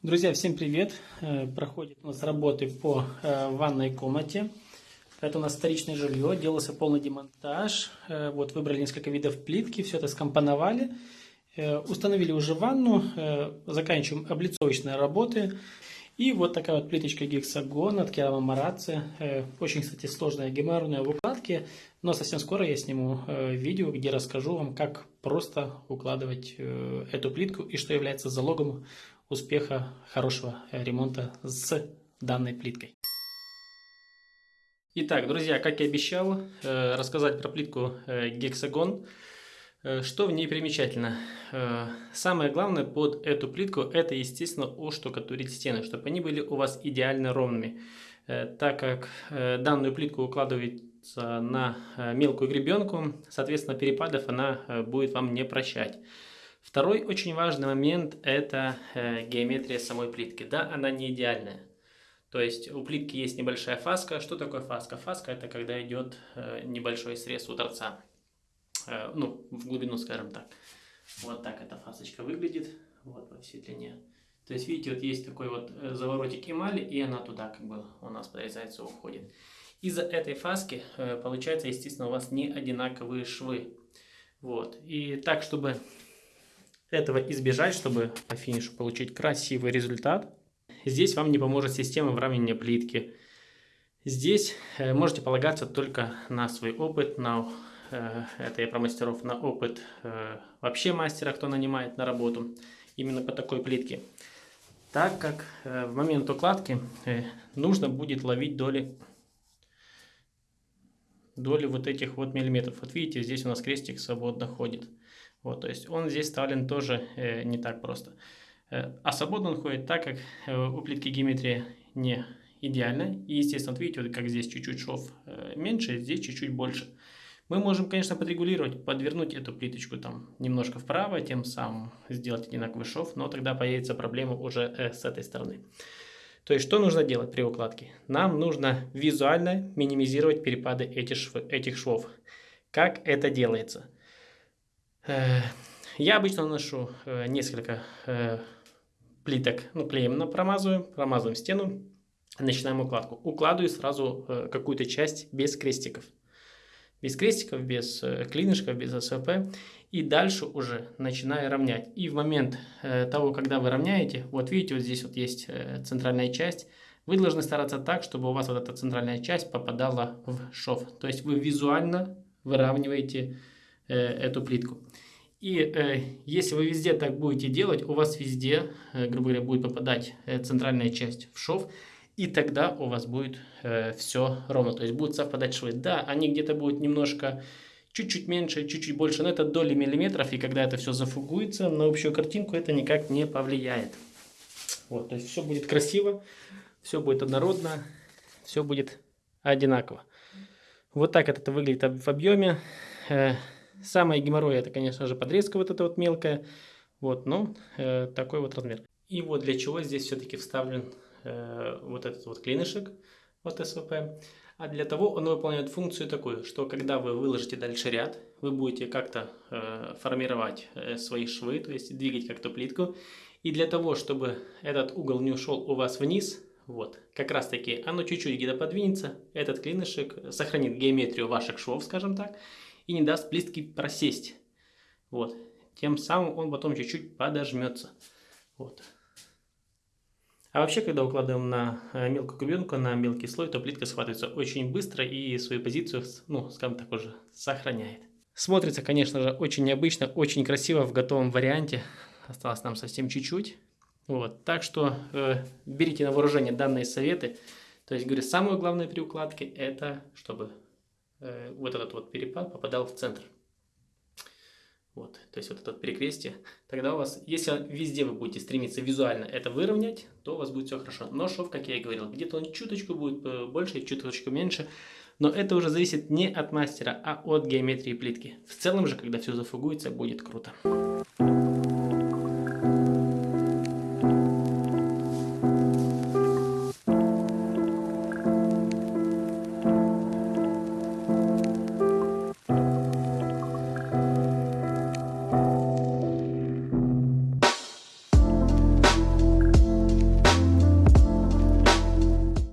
Друзья, всем привет! Э, проходит у нас работы по э, ванной комнате. Это у нас вторичное жилье, делался полный демонтаж. Э, вот выбрали несколько видов плитки, все это скомпоновали. Установили уже ванну, заканчиваем облицовочные работы. И вот такая вот плиточка гексагон от Керама Мараци. Очень, кстати, сложная геморройная в укладке. Но совсем скоро я сниму видео, где расскажу вам, как просто укладывать эту плитку и что является залогом успеха хорошего ремонта с данной плиткой. Итак, друзья, как и обещал, э, рассказать про плитку э, гексагон. Э, что в ней примечательно? Самое главное под эту плитку это, естественно, оштукатурить стены, чтобы они были у вас идеально ровными. Так как данную плитку укладывается на мелкую гребенку, соответственно, перепадов она будет вам не прощать. Второй очень важный момент – это э, геометрия самой плитки. Да, она не идеальная. То есть у плитки есть небольшая фаска. Что такое фаска? Фаска – это когда идет э, небольшой срез у торца. Э, ну, в глубину, скажем так. Вот так эта фасочка выглядит. Вот во всей длине. То есть, видите, вот есть такой вот э, заворотик эмали, и она туда как бы у нас подрезается, уходит. Из-за этой фаски э, получается, естественно, у вас не одинаковые швы. Вот. И так, чтобы этого избежать, чтобы по финишу получить красивый результат. Здесь вам не поможет система выравнивания плитки. Здесь можете полагаться только на свой опыт, на это я про мастеров, на опыт э, вообще мастера, кто нанимает на работу именно по такой плитке. Так как в момент укладки нужно будет ловить доли доли вот этих вот миллиметров. Вот видите, здесь у нас крестик свободно ходит. Вот, то есть он здесь вставлен тоже э, не так просто. Э, а свободно он ходит так, как э, у плитки геометрия не идеальна. И, естественно, вот видите, вот как здесь чуть-чуть шов э, меньше, здесь чуть-чуть больше. Мы можем, конечно, подрегулировать, подвернуть эту плиточку там немножко вправо, тем самым сделать одинаковый шов, но тогда появится проблема уже э, с этой стороны. То есть, что нужно делать при укладке? Нам нужно визуально минимизировать перепады этих, шв этих швов. Как это делается? Э, я обычно наношу э, несколько э, плиток, ну, клеем на промазываем, промазываем стену, начинаем укладку. Укладываю сразу какую-то часть без крестиков. Без крестиков, без клинышков, без СВП. И дальше уже начинаю равнять. И в момент того, когда вы равняете, вот видите, вот здесь вот есть центральная часть, вы должны стараться так, чтобы у вас вот эта центральная часть попадала в шов. То есть вы визуально выравниваете Э, эту плитку. И э, если вы везде так будете делать, у вас везде, э, грубо говоря, будет попадать э, центральная часть в шов, и тогда у вас будет э, все ровно, то есть будут совпадать швы. Да, они где-то будут немножко, чуть-чуть меньше, чуть-чуть больше, но это доли миллиметров, и когда это все зафугуется, на общую картинку это никак не повлияет. Вот, то есть все будет красиво, все будет однородно, все будет одинаково. Вот так это выглядит в объеме. Э, Самое геморрой это, конечно же, подрезка вот эта вот мелкая. Вот, ну, э, такой вот размер. И вот для чего здесь все-таки вставлен э, вот этот вот клинышек от СВП. А для того он выполняет функцию такую, что когда вы выложите дальше ряд, вы будете как-то э, формировать э, свои швы, то есть двигать как-то плитку. И для того, чтобы этот угол не ушел у вас вниз, вот, как раз таки оно чуть-чуть где-то подвинется, этот клинышек сохранит геометрию ваших швов, скажем так, и не даст плитке просесть. Вот. Тем самым он потом чуть-чуть подожмется. Вот. А вообще, когда укладываем на э, мелкую гребенку, на мелкий слой, то плитка схватывается очень быстро и свою позицию, ну, скажем так, уже сохраняет. Смотрится, конечно же, очень необычно, очень красиво в готовом варианте. Осталось нам совсем чуть-чуть. Вот. Так что э, берите на вооружение данные советы. То есть, говорю, самое главное при укладке это, чтобы Э, вот этот вот перепад попадал в центр. То есть вот это вот перекрестие. Тогда у вас, если везде вы будете стремиться визуально это выровнять, то у вас будет все хорошо. Но шов, как я и говорил, где-то он чуточку будет э, больше, чуточку меньше. Но это уже зависит не от мастера, а от геометрии плитки. В целом же, когда все зафугуется, будет круто.